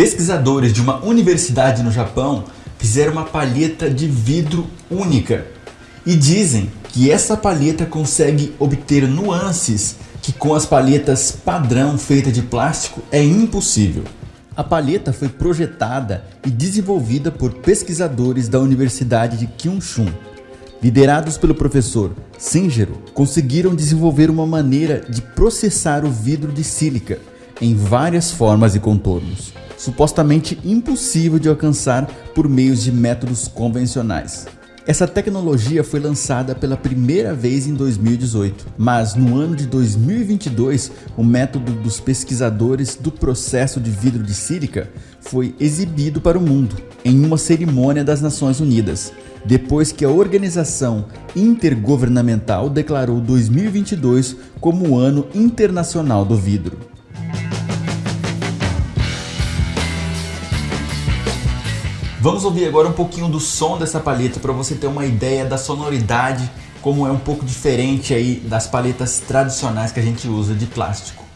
Pesquisadores de uma universidade no Japão fizeram uma palheta de vidro única e dizem que essa palheta consegue obter nuances que com as palhetas padrão feitas de plástico é impossível. A palheta foi projetada e desenvolvida por pesquisadores da Universidade de Kyushu. Liderados pelo professor Singero, conseguiram desenvolver uma maneira de processar o vidro de sílica em várias formas e contornos, supostamente impossível de alcançar por meios de métodos convencionais. Essa tecnologia foi lançada pela primeira vez em 2018, mas no ano de 2022, o método dos pesquisadores do processo de vidro de sílica foi exibido para o mundo em uma cerimônia das Nações Unidas, depois que a Organização Intergovernamental declarou 2022 como o Ano Internacional do Vidro. Vamos ouvir agora um pouquinho do som dessa palheta para você ter uma ideia da sonoridade, como é um pouco diferente aí das palhetas tradicionais que a gente usa de plástico.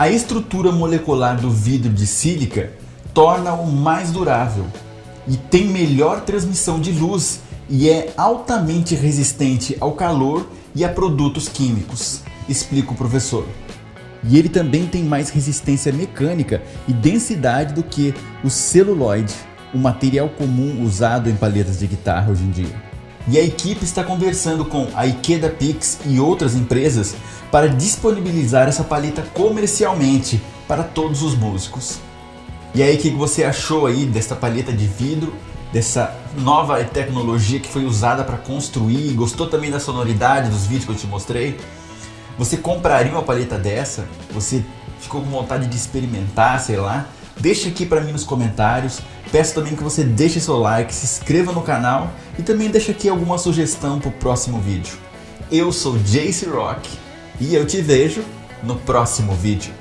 A estrutura molecular do vidro de sílica torna-o mais durável e tem melhor transmissão de luz e é altamente resistente ao calor e a produtos químicos, explica o professor. E ele também tem mais resistência mecânica e densidade do que o celuloide, o material comum usado em palhetas de guitarra hoje em dia e a equipe está conversando com a Ikeda Pix e outras empresas para disponibilizar essa paleta comercialmente para todos os músicos. E aí, o que você achou aí dessa paleta de vidro, dessa nova tecnologia que foi usada para construir? Gostou também da sonoridade dos vídeos que eu te mostrei? Você compraria uma paleta dessa? Você ficou com vontade de experimentar, sei lá? Deixa aqui para mim nos comentários. Peço também que você deixe seu like, se inscreva no canal e também deixe aqui alguma sugestão para o próximo vídeo. Eu sou Jace Rock e eu te vejo no próximo vídeo.